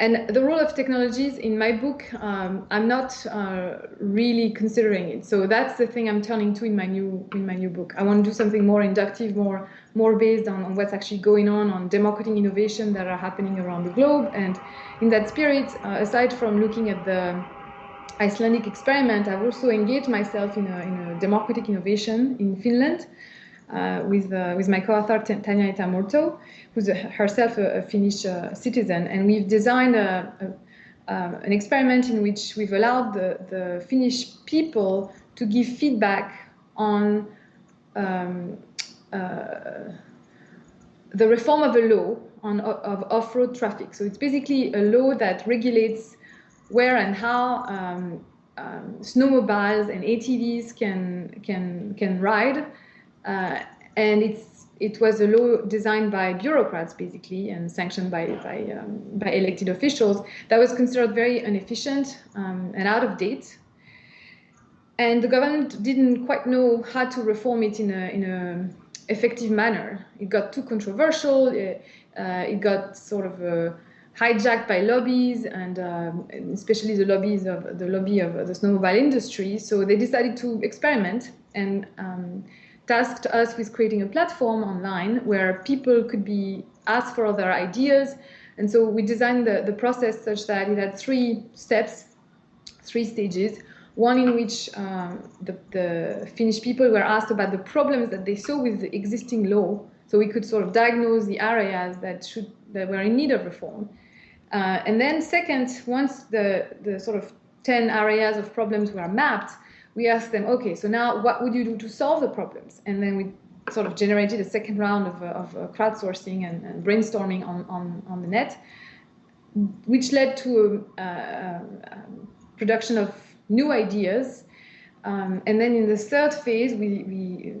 and the role of technologies in my book, um, I'm not uh, really considering it. So that's the thing I'm turning to in my new in my new book. I want to do something more inductive, more more based on, on what's actually going on on democratic innovation that are happening around the globe. And in that spirit, uh, aside from looking at the Icelandic experiment, I've also engaged myself in a, in a democratic innovation in Finland uh, with, uh, with my co-author Tanja Aitamurto, who's a, herself a, a Finnish uh, citizen. And we've designed a, um, an experiment in which we've allowed the, the Finnish people to give feedback on um, uh, the reform of a law on, of off-road traffic. So it's basically a law that regulates where and how um, um, snowmobiles and ATVs can can can ride uh, and it's it was a law designed by bureaucrats basically and sanctioned by by, um, by elected officials that was considered very inefficient um, and out of date. And the government didn't quite know how to reform it in a in a effective manner. It got too controversial. It, uh, it got sort of uh, hijacked by lobbies and um, especially the lobbies of the lobby of the snowmobile industry. So they decided to experiment and um, tasked us with creating a platform online where people could be asked for their ideas. And so we designed the, the process such that it had three steps, three stages. One in which um, the, the Finnish people were asked about the problems that they saw with the existing law. So we could sort of diagnose the areas that should that were in need of reform. Uh, and then second, once the, the sort of 10 areas of problems were mapped, we asked them, okay, so now what would you do to solve the problems? And then we sort of generated a second round of, uh, of uh, crowdsourcing and, and, brainstorming on, on, on the net, which led to a, a, a production of new ideas. Um, and then in the third phase, we, we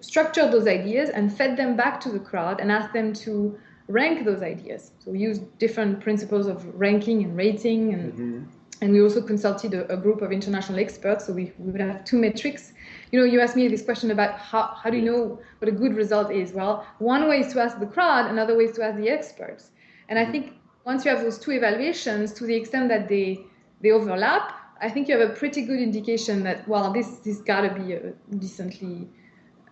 structured those ideas and fed them back to the crowd and asked them to rank those ideas. So we used different principles of ranking and rating and mm -hmm and we also consulted a, a, group of international experts. So we, we, would have two metrics. You know, you asked me this question about how, how do you know what a good result is? Well, one way is to ask the crowd, another way is to ask the experts. And I mm-hmm. think once you have those two evaluations, to the extent that they, they overlap, I think you have a pretty good indication that, well, this, this gotta be a decently,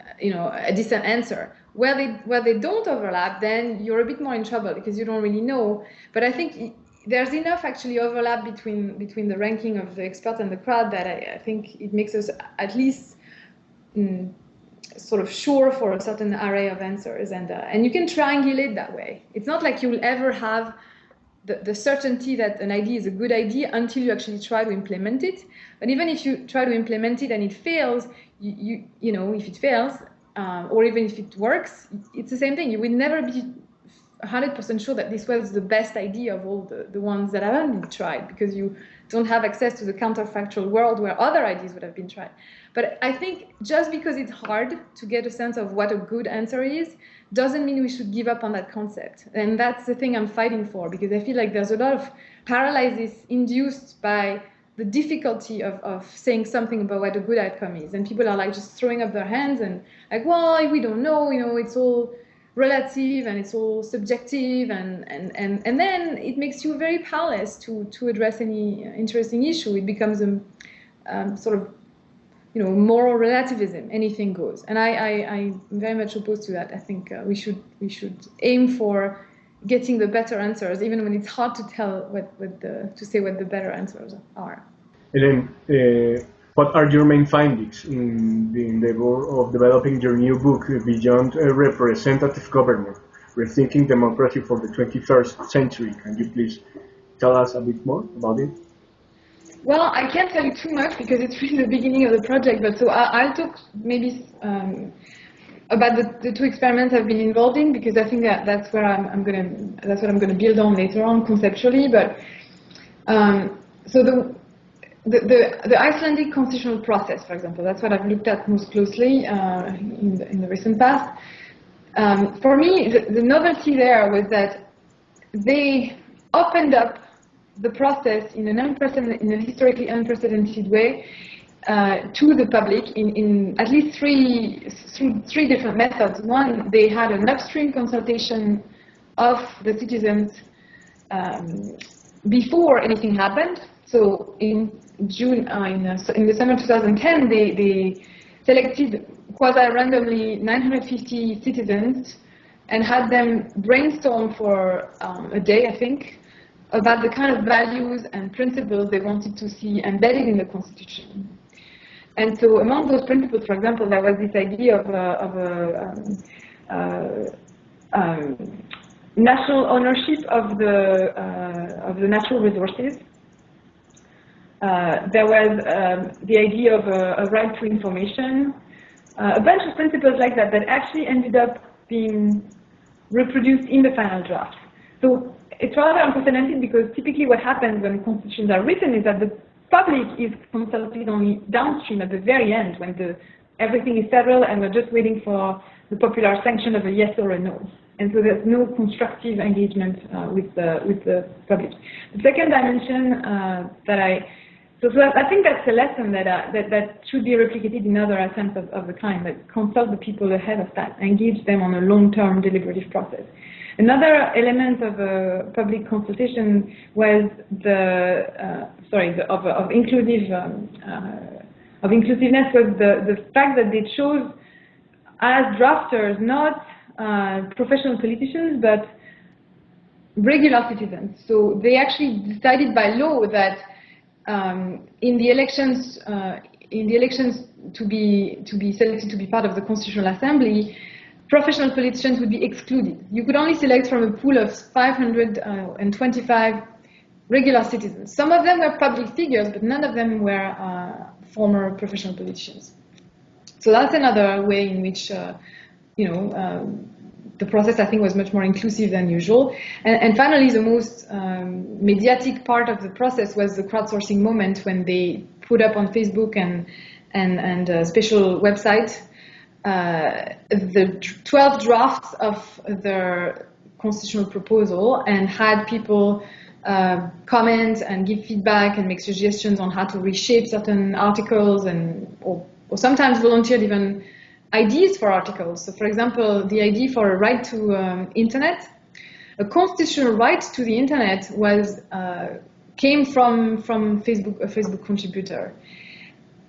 uh, you know, a decent answer. Where they, where they don't overlap, then you're a bit more in trouble because you don't really know. But I think there's enough actually overlap between between the ranking of the expert and the crowd that I, I think it makes us at least mm, sort of sure for a certain array of answers and uh, and you can triangulate that way. It's not like you'll ever have the, the certainty that an idea is a good idea until you actually try to implement it. But even if you try to implement it and it fails, you you, you know if it fails um, or even if it works, it's the same thing. You will never be 100% sure that this was the best idea of all the, the ones that haven't been tried because you don't have access to the counterfactual world where other ideas would have been tried. But I think just because it's hard to get a sense of what a good answer is doesn't mean we should give up on that concept. And that's the thing I'm fighting for because I feel like there's a lot of paralysis induced by the difficulty of, of saying something about what a good outcome is. And people are like just throwing up their hands and like, well, we don't know, you know, it's all relative and it's all subjective and, and, and, and then it makes you very powerless to, to address any interesting issue. It becomes a um, sort of, you know, moral relativism, anything goes. And I, I, I'm very much opposed to that. I think uh, we, should, we should aim for getting the better answers, even when it's hard to tell what, what the, to say what the better answers are. Uh, what are your main findings in the endeavor of developing your new book, Beyond a Representative Government, Rethinking Democracy for the 21st Century? Can you please tell us a bit more about it? Well, I can't tell you too much because it's really the beginning of the project, but so I, will talk maybe um, about the, the, two experiments I've been involved in because I think that that's where I'm, I'm gonna that's what I'm gonna build on later on conceptually. But um, so the the, the, Icelandic constitutional process, for example, that's what I've looked at most closely uh, in, the, in, the, recent past. Um, for me, the, the, novelty there was that they opened up the process in an unprecedented, in a historically unprecedented way uh, to the public in, in at least three, three, three different methods. One, they had an upstream consultation of the citizens um, before anything happened. So in June, uh, in, uh, in December 2010, they, they selected quasi-randomly 950 citizens and had them brainstorm for um, a day, I think, about the kind of values and principles they wanted to see embedded in the Constitution. And so among those principles, for example, there was this idea of, uh, of a um, uh, um, national ownership of the, uh, of the natural resources. Uh, there was um, the idea of a, a right to information, uh, a bunch of principles like that that actually ended up being reproduced in the final draft. So it's rather unprecedented because typically what happens when constitutions are written is that the public is consulted only downstream at the very end when the, everything is settled and we're just waiting for the popular sanction of a yes or a no. And so there's no constructive engagement uh, with, the, with the public. The second dimension uh, that I so, so I think that's a lesson that, uh, that, that should be replicated in other attempts of, of the kind, that consult the people ahead of that, engage them on a long-term deliberative process. Another element of a public consultation was the, uh, sorry, the, of, of inclusive, um, uh, of inclusiveness was the, the fact that they chose as drafters not uh, professional politicians, but regular citizens. So they actually decided by law that um, in the elections, uh, in the elections to be to be selected to be part of the Constitutional Assembly, professional politicians would be excluded. You could only select from a pool of 525 regular citizens. Some of them were public figures, but none of them were uh, former professional politicians. So that's another way in which, uh, you know, um, the process I think was much more inclusive than usual. And, and finally, the most um, mediatic part of the process was the crowdsourcing moment when they put up on Facebook and and, and a special website uh, the 12 drafts of their constitutional proposal and had people uh, comment and give feedback and make suggestions on how to reshape certain articles and or, or sometimes volunteered even ideas for articles. So for example, the idea for a right to um, internet, a constitutional right to the internet was uh, came from from Facebook, a Facebook contributor,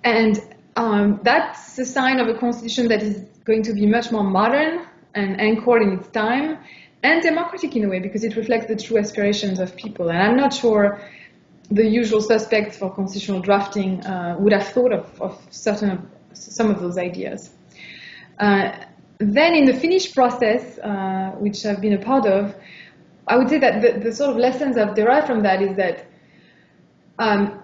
and um, that's a sign of a constitution that is going to be much more modern and anchored in its time and democratic in a way because it reflects the true aspirations of people. And I'm not sure the usual suspects for constitutional drafting uh, would have thought of, of certain of, some of those ideas. Uh, then in the Finnish process, uh, which I've been a part of, I would say that the, the, sort of lessons I've derived from that is that, um,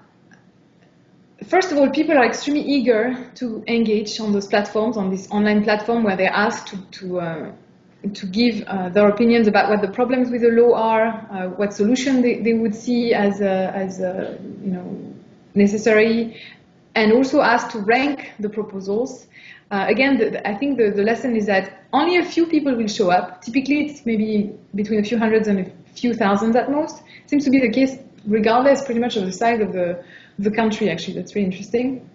first of all, people are extremely eager to engage on those platforms, on this online platform where they're asked to, to, uh, to give uh, their opinions about what the problems with the law are, uh, what solution they, they would see as, as you know, necessary, and also asked to rank the proposals uh, again, the, I think the, the lesson is that only a few people will show up. Typically, it's maybe between a few hundreds and a few thousands at most. Seems to be the case regardless pretty much of the size of the, the country, actually. That's really interesting.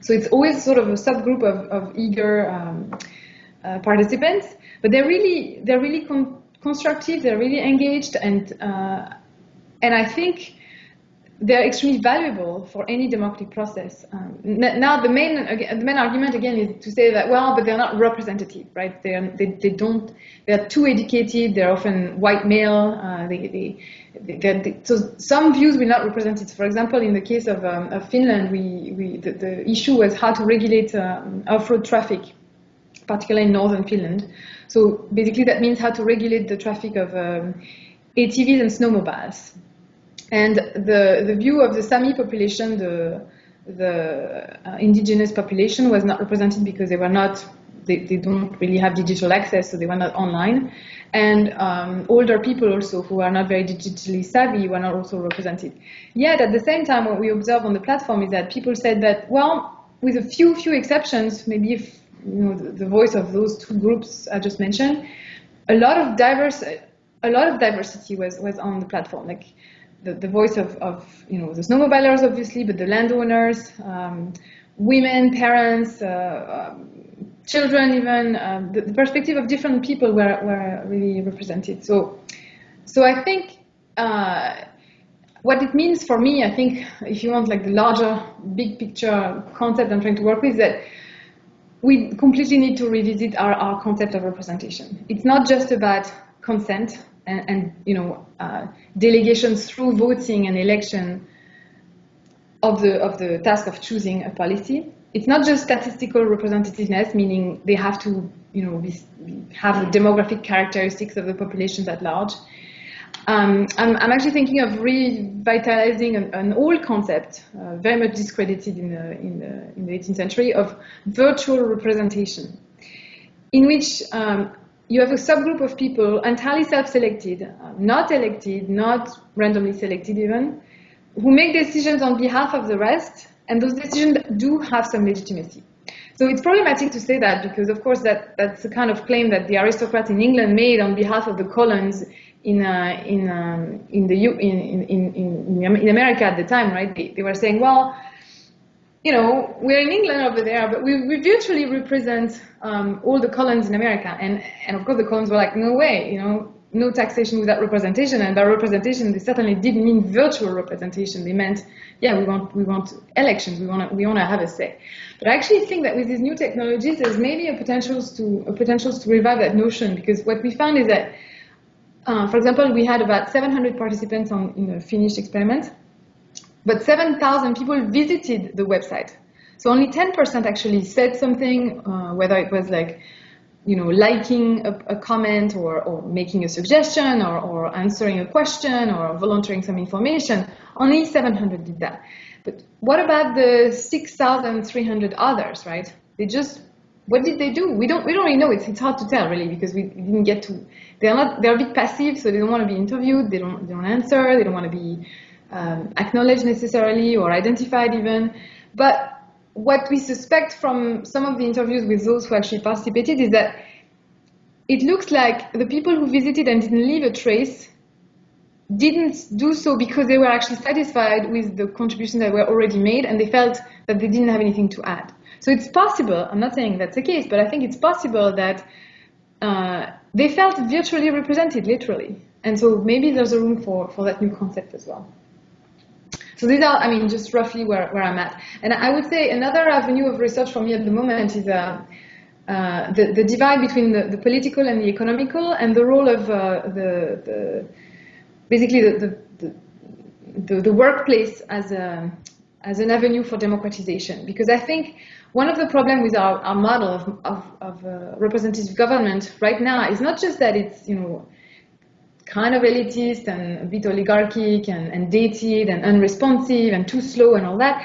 So it's always sort of a subgroup of, of eager um, uh, participants, but they're really, they're really con constructive, they're really engaged, and, uh, and I think they're extremely valuable for any democratic process. Um, now, the main the main argument again is to say that well, but they're not representative, right? They are, they, they don't they're too educated. They're often white male. Uh, they, they, they, so some views will not represent it. For example, in the case of, um, of Finland, we, we the, the, issue was how to regulate um, off-road traffic, particularly in northern Finland. So basically, that means how to regulate the traffic of um, ATVs and snowmobiles. And the, the view of the Sami population, the, the uh, indigenous population was not represented because they were not, they, they don't really have digital access, so they were not online. And um, older people also who are not very digitally savvy were not also represented. Yet at the same time, what we observe on the platform is that people said that, well, with a few, few exceptions, maybe if, you know, the, the voice of those two groups I just mentioned, a lot of diverse, a lot of diversity was, was on the platform. Like the, the voice of, of, you know, the snowmobilers, obviously, but the landowners, um, women, parents, uh, um, children even, um, the, the, perspective of different people were, were really represented. So, so I think uh, what it means for me, I think, if you want like the larger, big picture concept I'm trying to work with, that we completely need to revisit our, our concept of representation. It's not just about consent and, and you know uh, delegations through voting and election of the of the task of choosing a policy. It's not just statistical representativeness, meaning they have to you know be, have the demographic characteristics of the populations at large. Um, I'm, I'm, actually thinking of revitalizing an, an old concept, uh, very much discredited in the, in, the, in the 18th century, of virtual representation, in which um, you have a subgroup of people entirely self-selected, uh, not elected, not randomly selected even, who make decisions on behalf of the rest, and those decisions do have some legitimacy. So it's problematic to say that because, of course, that, that's the kind of claim that the aristocrats in England made on behalf of the colons in uh, in um, in the in, in, in, in America at the time, right? They, they were saying, well, you know, we're in England over there, but we, we virtually represent um, all the colonies in America. And, and of course, the colonies were like, no way, you know, no taxation without representation. And by representation, they certainly didn't mean virtual representation. They meant, yeah, we want, we want elections. We want to, we want to have a say. But I actually think that with these new technologies, there's maybe a potential to, a to revive that notion because what we found is that uh, for example, we had about 700 participants on, in the Finnish experiment, but 7,000 people visited the website. So only 10% actually said something, uh, whether it was like, you know, liking a, a comment or, or, making a suggestion or, or, answering a question or volunteering some information. Only 700 did that. But what about the 6,300 others, right? They just what did they do? We don't we don't really know. It's it's hard to tell really because we didn't get to. They're not they're a bit passive, so they don't want to be interviewed. They don't they don't answer. They don't want to be um, acknowledged necessarily or identified even. But what we suspect from some of the interviews with those who actually participated is that it looks like the people who visited and didn't leave a trace didn't do so because they were actually satisfied with the contributions that were already made and they felt that they didn't have anything to add. So it's possible, I'm not saying that's the case, but I think it's possible that uh, they felt virtually represented, literally. And so maybe there's a room for, for that new concept as well. So these are, I mean, just roughly where, where I'm at. And I would say another avenue of research for me at the moment is uh, uh, the, the divide between the, the political and the economical and the role of uh, the, the, basically the, the, the, workplace as, a, as an avenue for democratization. Because I think one of the problems with our, our model of, of, of uh, representative government right now is not just that it's, you know, kind of elitist and a bit oligarchic and, and dated and unresponsive and too slow and all that.